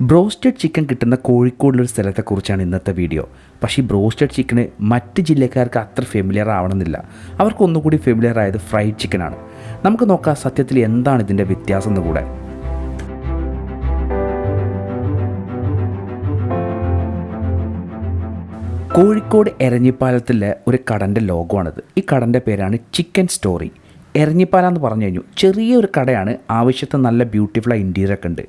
Broasted chicken കിട്ടുന്ന കോഴിക്കോടിലൊരു സ്ഥലത്തെക്കുറിച്ചാണ് ഇന്നത്തെ video. പക്ഷേ ഈ ബ്രോസ്റ്റഡ് ചിക്കന് മറ്റ് ജില്ലക്കാർക്ക് അത്ര ഫെമിലിയർ ആവണമെന്നില്ല. അവർക്ക് ഒന്നുകൂടി ഫെമിലിയർ ആയത് ഫ്രൈഡ് ചിക്കനാണ്. നമുക്ക് നോക്കാം സത്യത്തിൽ എന്താണ് ഇതിന്റെ വ്യത്യാസം എന്ന് കൂടെ. കോഴിക്കോട് എരഞ്ഞിപ്പാലത്തിലെ ഒരു കടന്റെ ലോഗോയാണിത്. ഈ കടന്റെ പേരാണ് ചിക്കൻ സ്റ്റോറി. എരഞ്ഞിപ്പാലം എന്ന് പറഞ്ഞു കഴിഞ്ഞു. ചെറിയൊരു കടയാണ് ആവശ്യത്തിന് നല്ല ബ്യൂട്ടിഫുൾ ഇന്റീരിയർ ഒക്കെ ഉണ്ട്.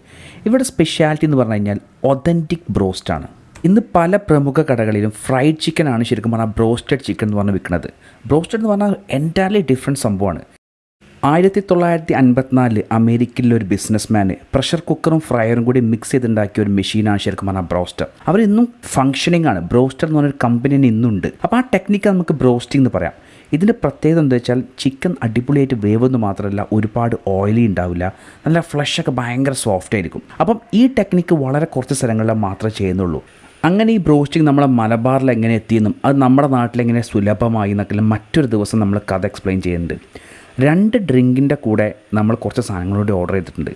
ഇവിടെ സ്പെഷ്യാലിറ്റി എന്ന് പറഞ്ഞു കഴിഞ്ഞാൽ ഒതന്റിക് ബ്രോസ്റ്റാണ് ഇന്ന് പല പ്രമുഖ കടകളിലും ഫ്രൈഡ് ചിക്കൻ ആണ് ശരിക്കും പറഞ്ഞാൽ ബ്രോസ്റ്റഡ് ചിക്കൻ എന്ന് പറഞ്ഞ് വിൽക്കുന്നത്. ബ്രോസ്റ്റഡ് എന്ന് പറഞ്ഞാൽ എന്റയർലി ഡിഫറെന്റ് സംഭവമാണ്. ആയിരത്തി തൊള്ളായിരത്തി അൻപത്തിനാലിൽ അമേരിക്കയിലെ ഒരു ബിസിനസ്മാൻ പ്രഷർ കുക്കറും ഫ്രയറും കൂടി മിക്സ് ചെയ്തുണ്ടാക്കിയ ഒരു മെഷീനാണ് ശരിക്കും പറഞ്ഞാൽ ബ്രോസ്റ്റർ. അവർ ഇന്നും ഫംഗ്ഷനിങ് ആണ്. ബ്രോസ്റ്റർ എന്ന് പറഞ്ഞൊരു കമ്പനി ഇന്നുണ്ട്. അപ്പോൾ ആ ടെക്നിക്ക് നമുക്ക് ബ്രോസ്റ്റിംഗ് എന്ന് പറയാം. ഇതിന്റെ പ്രത്യേകത എന്താ വെച്ചാൽ ചിക്കൻ അടിപൊളിയായിട്ട് വേവെന്ന് മാത്രമല്ല ഒരുപാട് ഓയിലി ഉണ്ടാവില്ല. നല്ല ഫ്ലഷൊക്കെ ഭയങ്കര സോഫ്റ്റ് ആയിരിക്കും. അപ്പം ഈ ടെക്നിക്ക് വളരെ കുറച്ച് സ്ഥലങ്ങളിൽ മാത്രമേ ചെയ്യുന്നുള്ളൂ. അങ്ങനെ ഈ ബ്രോസ്റ്റിംഗ് നമ്മളെ മലബാറിൽ എങ്ങനെ എത്തിയെന്നും അത് നമ്മുടെ നാട്ടിലെങ്ങനെ സുലഭമായി എന്നൊക്കെ മറ്റൊരു ദിവസം നമ്മൾ കഥ എക്സ്പ്ലെയിൻ ചെയ്യുന്നുണ്ട്. രണ്ട് ഡ്രിങ്കിന്റെ കൂടെ നമ്മൾ കുറച്ച് സാധനങ്ങളോട് ഓർഡർ ചെയ്തിട്ടുണ്ട്.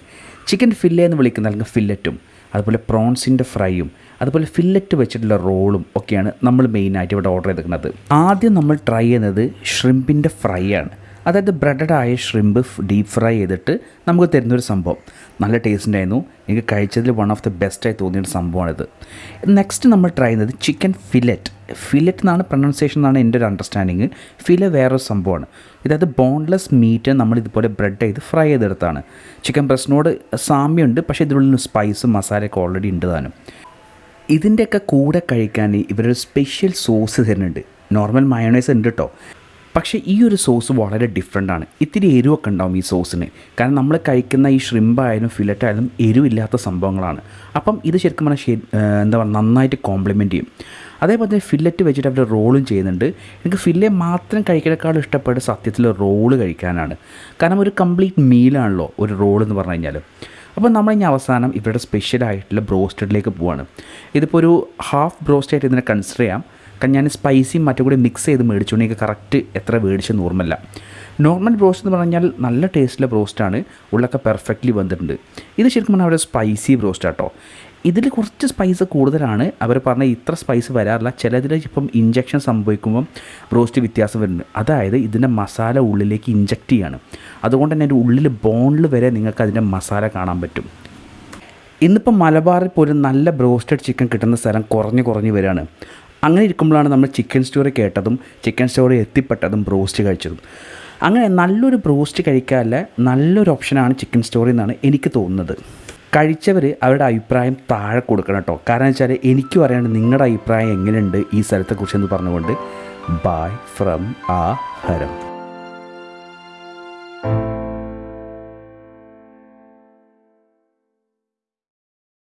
ചിക്കൻ ഫില്ലേ എന്ന് വിളിക്കുന്ന അല്ലെങ്കിൽ ഫില്ലറ്റും അതുപോലെ പ്രോൺസിന്റെ ഫ്രൈയും അതുപോലെ ഫില്ലറ്റ് വെച്ചിട്ടുള്ള റോളും ഒക്കെയാണ് നമ്മൾ മെയിനായിട്ട് ഇവിടെ ഓർഡർ ചെയ്തിരിക്കുന്നത്. ആദ്യം നമ്മൾ ട്രൈ ചെയ്യുന്നത് ഷ്രിമ്പിന്റെ ഫ്രൈ ആണ്. അതായത് ബ്രെഡഡ് ആയ ഷ്രിമ്പ് ഡീപ്പ് ഫ്രൈ ചെയ്തിട്ട് നമുക്ക് തരുന്നൊരു സംഭവം. നല്ല ടേസ്റ്റ് ഉണ്ടായിരുന്നു. എനിക്ക് കഴിച്ചതിൽ വൺ ഓഫ് ദി ബെസ്റ്റായി തോന്നിയൊരു സംഭവമാണിത്. നെക്സ്റ്റ് നമ്മൾ ട്രൈ ചെയ്യുന്നത് ചിക്കൻ ഫിലറ്റ് ഫിലറ്റ് എന്നാണ് പ്രൊണൗൺസിയേഷൻ എന്നാണ് എന്റെ ഒരു അണ്ടർസ്റ്റാൻഡിങ് ഫില വേറൊരു സംഭവമാണ്. ഇതായത് ബോൺലെസ് മീറ്റ് നമ്മൾ ഇതുപോലെ ബ്രെഡ് ചെയ്ത് ഫ്രൈ ചെയ്തെടുത്താണ്. ചിക്കൻ ബ്രസ്റ്റിനോട് സാമ്യമുണ്ട്. പക്ഷേ ഇതിനുള്ളിൽ സ്പൈസും മസാലയൊക്കെ ഓൾറെഡി ഉണ്ട് താനും. ഇതിന്റെയൊക്കെ കൂടെ കഴിക്കാൻ ഇവരൊരു സ്പെഷ്യൽ സോസ് തരുന്നുണ്ട്. നോർമൽ മയോണൈസ് ഉണ്ട് കേട്ടോ പക്ഷേ ഈ ഒരു സോസ് വളരെ ഡിഫറെന്റ് ആണ്. ഇത്തിരി എരിവൊക്കെ ഉണ്ടാവും ഈ സോസിന്. കാരണം നമ്മൾ കഴിക്കുന്ന ഈ ഷ്രിമ്പായാലും ഫിലറ്റ് ആയാലും എരിവില്ലാത്ത സംഭവങ്ങളാണ്. അപ്പം ഇത് ശരിക്കും പറഞ്ഞാൽ എന്താ പറയുക നന്നായിട്ട് കോംപ്ലിമെന്റ് ചെയ്യും. അതേപോലെ തന്നെ ഫില്ലറ്റ് വെച്ചിട്ട് അവർ റോളും ചെയ്യുന്നുണ്ട്. എനിക്ക് ഫില്ലെ മാത്രം കഴിക്കണേക്കാളും ഇഷ്ടപ്പെട്ട സത്യത്തിൽ റോൾ കഴിക്കാനാണ്. കാരണം ഒരു കംപ്ലീറ്റ് മീലാണല്ലോ ഒരു റോൾ എന്ന് പറഞ്ഞു കഴിഞ്ഞാൽ അപ്പോൾ നമ്മൾ ഇനി അവസാനം ഇവരുടെ സ്പെഷ്യലായിട്ടുള്ള ബ്രോസ്റ്റഡിലേക്ക് പോവാണ്. ഇതിപ്പോൾ ഒരു ഹാഫ് ബ്രോസ്റ്റായിട്ട് ഇതിനെ കൺസിഡർ ചെയ്യാം. കാരണം ഞാൻ സ്പൈസിയും മറ്റും കൂടി മിക്സ് ചെയ്ത് മേടിച്ചുകൊണ്ട് എനിക്ക് കറക്റ്റ് എത്ര മേടിച്ചെന്ന് ഓർമ്മല്ല നോർമൽ ബ്രോസ്റ്റ് എന്ന് പറഞ്ഞാൽ നല്ല ടേസ്റ്റിലെ ബ്രോസ്റ്റാണ് ഉള്ളൊക്കെ പെർഫെക്റ്റ്ലി വന്നിട്ടുണ്ട് ഇത് ശരിക്കും പറഞ്ഞാൽ അവരുടെ സ്പൈസി ബ്രോസ്റ്റ് ആട്ടോ. ഇതിൽ കുറച്ച് സ്പൈസ് കൂടുതലാണ്. അവർ പറഞ്ഞ ഇത്ര സ്പൈസ് വരാറില്ല. ചിലതിൽ ഇപ്പം ഇഞ്ചക്ഷൻ സംഭവിക്കുമ്പം ബ്രോസ്റ്റ് വ്യത്യാസം വരുന്നുണ്ട്. അതായത് ഇതിന്റെ മസാല ഉള്ളിലേക്ക് ഇഞ്ചക്റ്റ് ചെയ്യാണ്. അതുകൊണ്ട് തന്നെ അതിന്റെ ഉള്ളിൽ ബോണിൽ വരെ നിങ്ങൾക്ക് അതിന്റെ മസാല കാണാൻ പറ്റും. ഇന്നിപ്പം മലബാറിൽ പോലും നല്ല ബ്രോസ്റ്റഡ് ചിക്കൻ കിട്ടുന്ന സ്ഥലം കുറഞ്ഞു കുറഞ്ഞു വരികയാണ്. അങ്ങനെ ഇരിക്കുമ്പോഴാണ് നമ്മൾ ചിക്കൻ സ്റ്റോറി കേട്ടതും ചിക്കൻ സ്റ്റോറി എത്തിപ്പെട്ടതും ബ്രോസ്റ്റ് കഴിച്ചതും. അങ്ങനെ നല്ലൊരു ബ്രോസ്റ്റ് കഴിക്കാനുള്ള നല്ലൊരു ഓപ്ഷനാണ് ചിക്കൻ സ്റ്റോറി എന്നാണ് എനിക്ക് തോന്നുന്നത്. കഴിച്ചവർ അവരുടെ അഭിപ്രായം താഴെ കൊടുക്കണം കേട്ടോ. കാരണം വെച്ചാൽ എനിക്ക് പറയാണ്ട് നിങ്ങളുടെ അഭിപ്രായം എങ്ങനെയുണ്ട് ഈ സ്ഥലത്തെക്കുറിച്ച് എന്ന് പറഞ്ഞുകൊണ്ട്. ബായ് ഫ്രം ആ ഹരം.